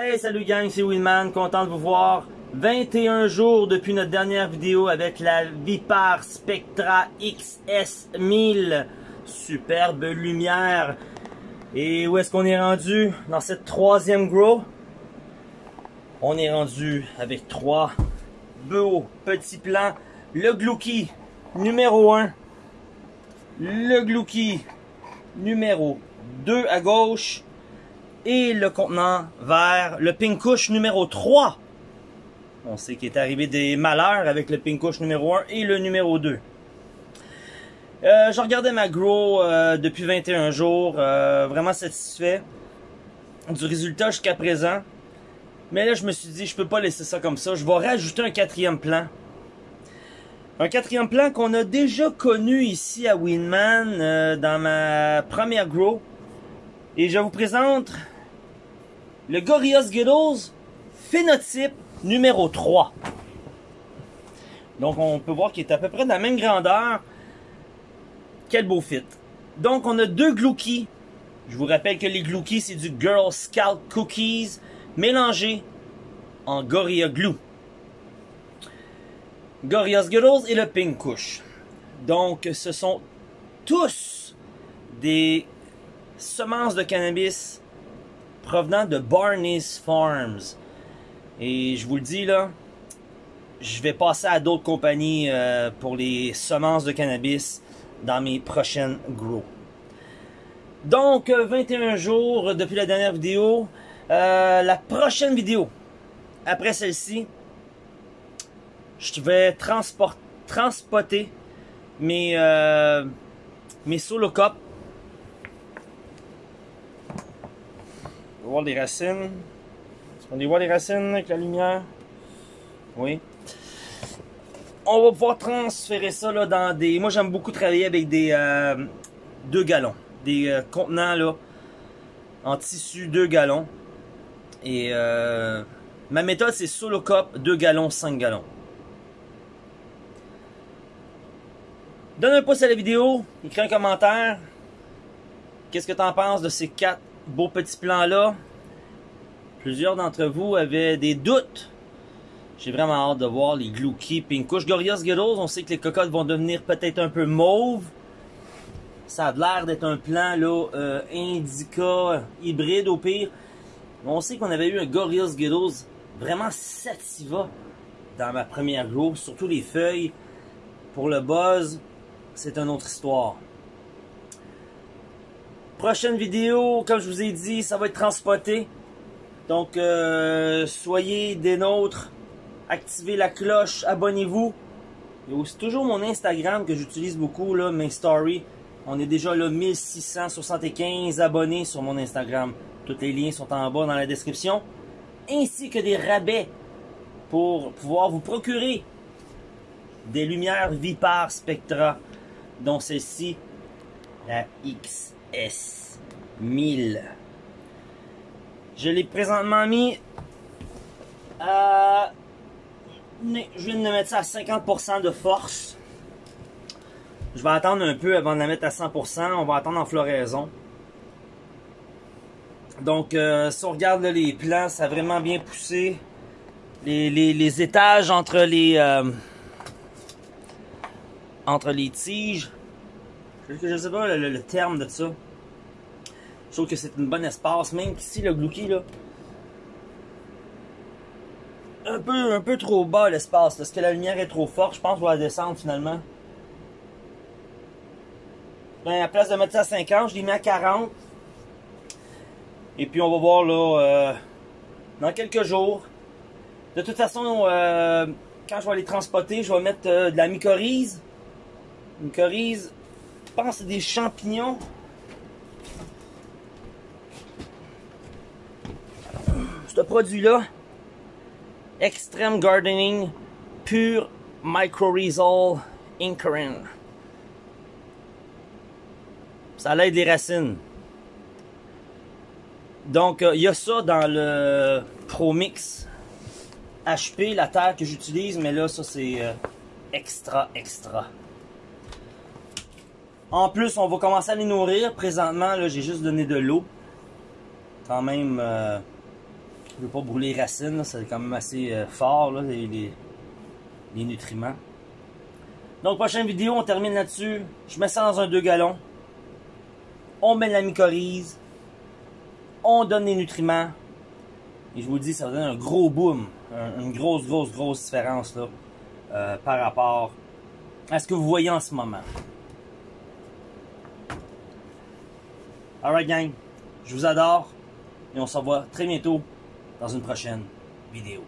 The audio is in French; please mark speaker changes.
Speaker 1: Hey, salut gang, c'est Winman, content de vous voir. 21 jours depuis notre dernière vidéo avec la Vipar Spectra XS1000. Superbe lumière. Et où est-ce qu'on est rendu? Dans cette troisième grow? On est rendu avec trois beaux petits plans. Le Glouki numéro 1. Le Glouki numéro 2 à gauche et le contenant vers le Pinkush numéro 3. On sait qu'il est arrivé des malheurs avec le Pinkush numéro 1 et le numéro 2. Euh, je regardais ma grow euh, depuis 21 jours, euh, vraiment satisfait du résultat jusqu'à présent. Mais là, je me suis dit, je peux pas laisser ça comme ça. Je vais rajouter un quatrième plan. Un quatrième plan qu'on a déjà connu ici à Winman euh, dans ma première grow. Et je vous présente le Gorillaz Skittles phénotype numéro 3. Donc on peut voir qu'il est à peu près de la même grandeur. Quel beau fit. Donc on a deux Glouki. Je vous rappelle que les Glouki c'est du Girl Scout Cookies mélangé en Gorilla Glue. Gorillaz Skittles et le Pink Kush. Donc ce sont tous des semences de cannabis provenant de Barney's Farms. Et je vous le dis là, je vais passer à d'autres compagnies euh, pour les semences de cannabis dans mes prochaines grows. Donc, 21 jours depuis la dernière vidéo. Euh, la prochaine vidéo, après celle-ci, je vais transport, transpoter mes, euh, mes cups voir les racines. Est-ce qu'on les voit les racines avec la lumière? Oui. On va pouvoir transférer ça dans des. Moi j'aime beaucoup travailler avec des euh, 2 gallons. Des euh, contenants là. En tissu 2 gallons. Et euh, ma méthode c'est solo cup 2 gallons, 5 gallons. Donne un pouce à la vidéo, écris un commentaire. Qu'est-ce que tu en penses de ces quatre beau petit plan là. Plusieurs d'entre vous avaient des doutes. J'ai vraiment hâte de voir les Glouki Pinkush Gorillaz Skittles. On sait que les cocottes vont devenir peut-être un peu mauve. Ça a l'air d'être un plan là, euh, indica hybride au pire. On sait qu'on avait eu un Gorillaz Skittles vraiment sativa dans ma première grow. Surtout les feuilles. Pour le buzz, c'est une autre histoire. Prochaine vidéo, comme je vous ai dit, ça va être transporté. Donc, euh, soyez des nôtres. Activez la cloche, abonnez-vous. Il y a aussi toujours mon Instagram que j'utilise beaucoup, là, mes stories. On est déjà là 1675 abonnés sur mon Instagram. Tous les liens sont en bas dans la description. Ainsi que des rabais pour pouvoir vous procurer des lumières Vipar Spectra, dont celle-ci, la X. S1000. Je l'ai présentement mis à... Je viens de mettre ça à 50% de force. Je vais attendre un peu avant de la mettre à 100%. On va attendre en floraison. Donc, euh, si on regarde les plants, ça a vraiment bien poussé. Les, les, étages entre les... Euh, entre les tiges je sais pas le, terme de ça. Je trouve que c'est une bonne espace, même ici le Glouki là. Un peu, un peu trop bas l'espace, parce que la lumière est trop forte, je pense qu'on va descendre finalement. Ben, à place de mettre ça à 50, je l'ai mis à 40. Et puis on va voir là, euh, dans quelques jours. De toute façon, euh, quand je vais les transporter, je vais mettre euh, de la mycorhize. Mycorhize pense des champignons. Ce produit-là, Extreme Gardening Pure Mycorrhizal Incurin. Ça l'aide les racines. Donc, euh, il y a ça dans le Pro Mix HP, la terre que j'utilise, mais là, ça c'est euh, extra, extra. En plus, on va commencer à les nourrir. Présentement, là, j'ai juste donné de l'eau. Quand même, euh, Je veux pas brûler les racines, c'est quand même assez euh, fort, là, les, nutriments. Donc, prochaine vidéo, on termine là-dessus. Je mets ça dans un 2 gallons. On met la mycorhize. On donne les nutriments. Et je vous dis, ça va donner un gros boom. un- une grosse, grosse, grosse différence là, euh, par rapport à ce que vous voyez en ce moment. Alright gang, je vous adore et on se revoit très bientôt dans une prochaine vidéo.